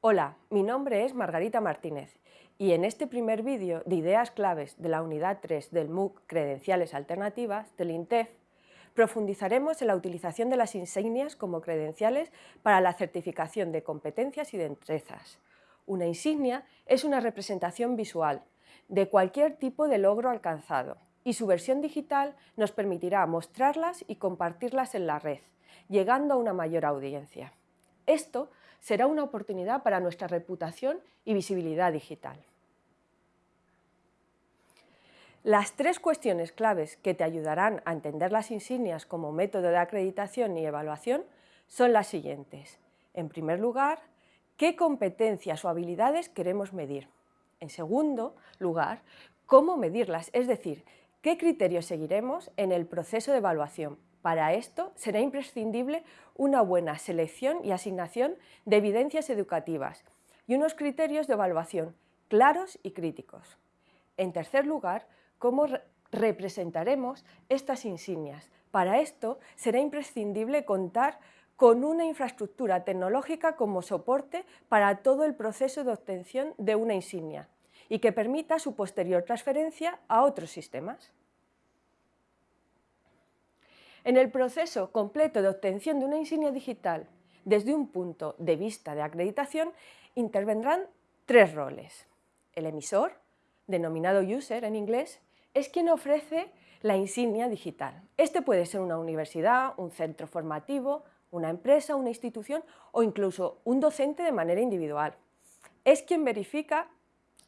Hola, mi nombre es Margarita Martínez y en este primer vídeo de ideas claves de la unidad 3 del MOOC Credenciales Alternativas del INTEF profundizaremos en la utilización de las insignias como credenciales para la certificación de competencias y de destrezas. Una insignia es una representación visual de cualquier tipo de logro alcanzado y su versión digital nos permitirá mostrarlas y compartirlas en la red, llegando a una mayor audiencia. Esto será una oportunidad para nuestra reputación y visibilidad digital. Las tres cuestiones claves que te ayudarán a entender las insignias como método de acreditación y evaluación son las siguientes. En primer lugar, ¿qué competencias o habilidades queremos medir? En segundo lugar, ¿cómo medirlas? Es decir, ¿qué criterios seguiremos en el proceso de evaluación? Para esto será imprescindible una buena selección y asignación de evidencias educativas y unos criterios de evaluación claros y críticos. En tercer lugar, ¿cómo representaremos estas insignias? Para esto será imprescindible contar con una infraestructura tecnológica como soporte para todo el proceso de obtención de una insignia y que permita su posterior transferencia a otros sistemas. En el proceso completo de obtención de una insignia digital desde un punto de vista de acreditación intervendrán tres roles. El emisor, denominado user en inglés, es quien ofrece la insignia digital. Este puede ser una universidad, un centro formativo, una empresa, una institución o incluso un docente de manera individual. Es quien verifica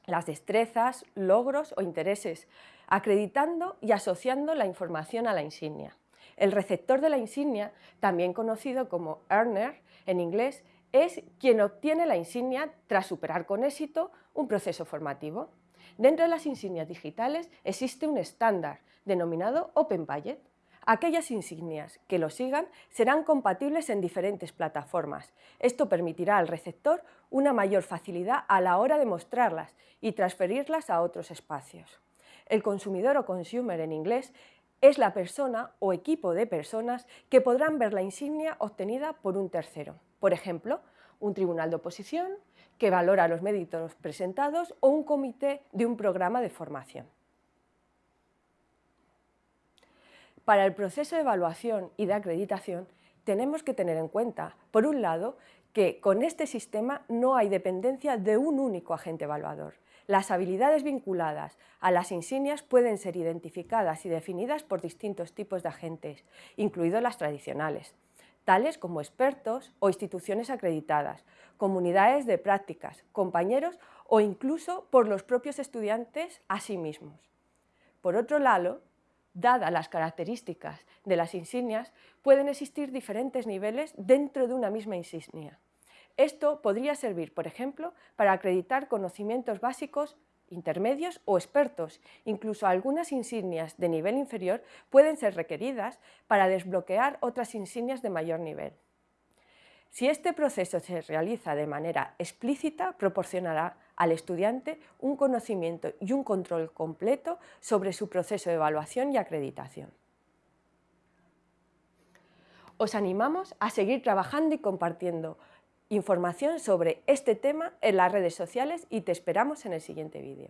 las destrezas, logros o intereses, acreditando y asociando la información a la insignia. El receptor de la insignia, también conocido como earner en inglés, es quien obtiene la insignia tras superar con éxito un proceso formativo. Dentro de las insignias digitales existe un estándar denominado Open Budget. Aquellas insignias que lo sigan serán compatibles en diferentes plataformas. Esto permitirá al receptor una mayor facilidad a la hora de mostrarlas y transferirlas a otros espacios. El consumidor o consumer en inglés es la persona o equipo de personas que podrán ver la insignia obtenida por un tercero. Por ejemplo, un tribunal de oposición que valora los méritos presentados o un comité de un programa de formación. Para el proceso de evaluación y de acreditación tenemos que tener en cuenta, por un lado, que con este sistema no hay dependencia de un único agente evaluador. Las habilidades vinculadas a las insignias pueden ser identificadas y definidas por distintos tipos de agentes, incluidos las tradicionales, tales como expertos o instituciones acreditadas, comunidades de prácticas, compañeros o incluso por los propios estudiantes a sí mismos. Por otro lado, dadas las características de las insignias, pueden existir diferentes niveles dentro de una misma insignia. Esto podría servir, por ejemplo, para acreditar conocimientos básicos, intermedios o expertos. Incluso algunas insignias de nivel inferior pueden ser requeridas para desbloquear otras insignias de mayor nivel. Si este proceso se realiza de manera explícita, proporcionará al estudiante un conocimiento y un control completo sobre su proceso de evaluación y acreditación. Os animamos a seguir trabajando y compartiendo información sobre este tema en las redes sociales y te esperamos en el siguiente vídeo.